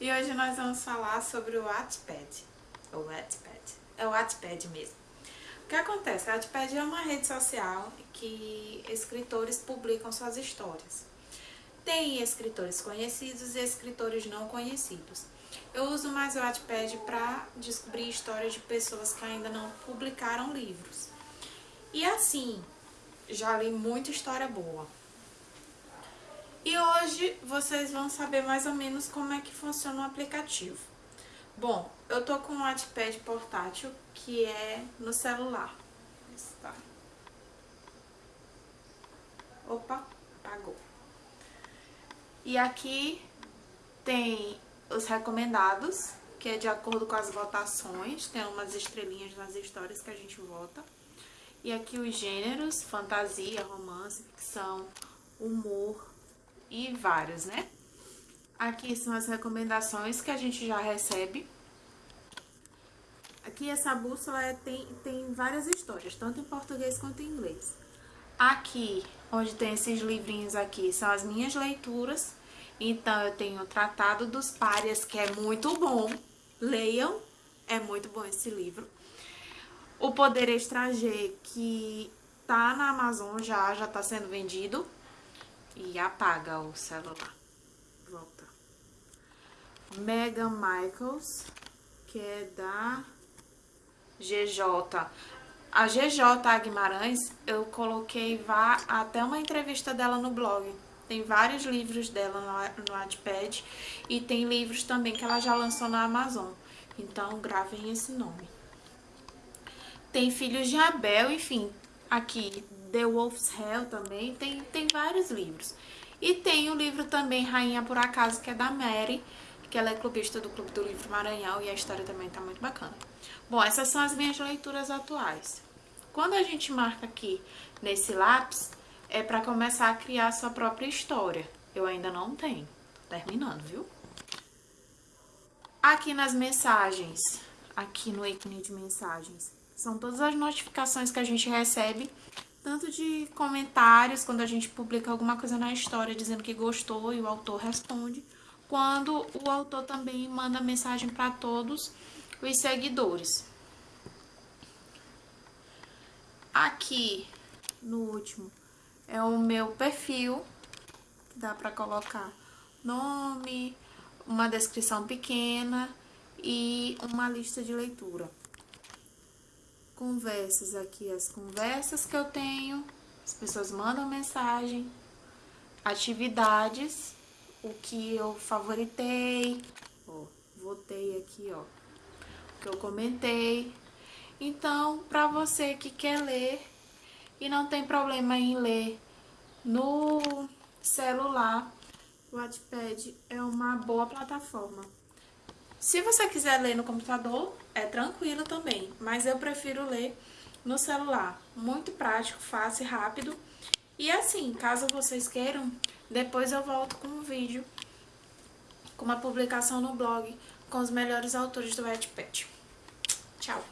E hoje nós vamos falar sobre o Wattpad. O Wattpad. É o Wattpad mesmo. O que acontece? O Wattpad é uma rede social que escritores publicam suas histórias. Tem escritores conhecidos e escritores não conhecidos. Eu uso mais o Wattpad para descobrir histórias de pessoas que ainda não publicaram livros. E assim, já li muita história boa. E hoje vocês vão saber mais ou menos como é que funciona o aplicativo. Bom, eu tô com o Wattpad portátil, que é no celular. Está. Opa, apagou. E aqui tem os recomendados, que é de acordo com as votações, tem umas estrelinhas nas histórias que a gente vota. E aqui os gêneros, fantasia, romance, ficção, humor e vários, né? Aqui são as recomendações que a gente já recebe. Aqui essa bússola é, tem, tem várias histórias, tanto em português quanto em inglês. Aqui, onde tem esses livrinhos aqui, são as minhas leituras. Então, eu tenho o Tratado dos Párias, que é muito bom. Leiam, é muito bom esse livro. O Poder Estrangeiro, que tá na Amazon já, já tá sendo vendido. E apaga o celular. Volta. Megan Michaels, que é da GJ. A GJ Guimarães, eu coloquei vá, até uma entrevista dela no blog. Tem vários livros dela no, no Wattpad e tem livros também que ela já lançou na Amazon. Então, gravem esse nome. Tem Filhos de Abel, enfim, aqui The Wolf's Hell também, tem, tem vários livros. E tem o livro também Rainha por Acaso, que é da Mary, que ela é clubista do Clube do Livro Maranhão e a história também tá muito bacana. Bom, essas são as minhas leituras atuais. Quando a gente marca aqui nesse lápis, é para começar a criar a sua própria história. Eu ainda não tenho, terminando, viu? Aqui nas mensagens, aqui no ícone de mensagens, são todas as notificações que a gente recebe, tanto de comentários, quando a gente publica alguma coisa na história dizendo que gostou e o autor responde, quando o autor também manda mensagem para todos os seguidores. Aqui, no último, é o meu perfil, dá para colocar nome, uma descrição pequena e uma lista de leitura conversas aqui, as conversas que eu tenho, as pessoas mandam mensagem, atividades, o que eu favoritei, ó, votei aqui, ó, o que eu comentei. Então, para você que quer ler e não tem problema em ler no celular, o Wattpad é uma boa plataforma. Se você quiser ler no computador, é tranquilo também, mas eu prefiro ler no celular. Muito prático, fácil e rápido. E assim, caso vocês queiram, depois eu volto com um vídeo, com uma publicação no blog, com os melhores autores do Wattpad. Tchau!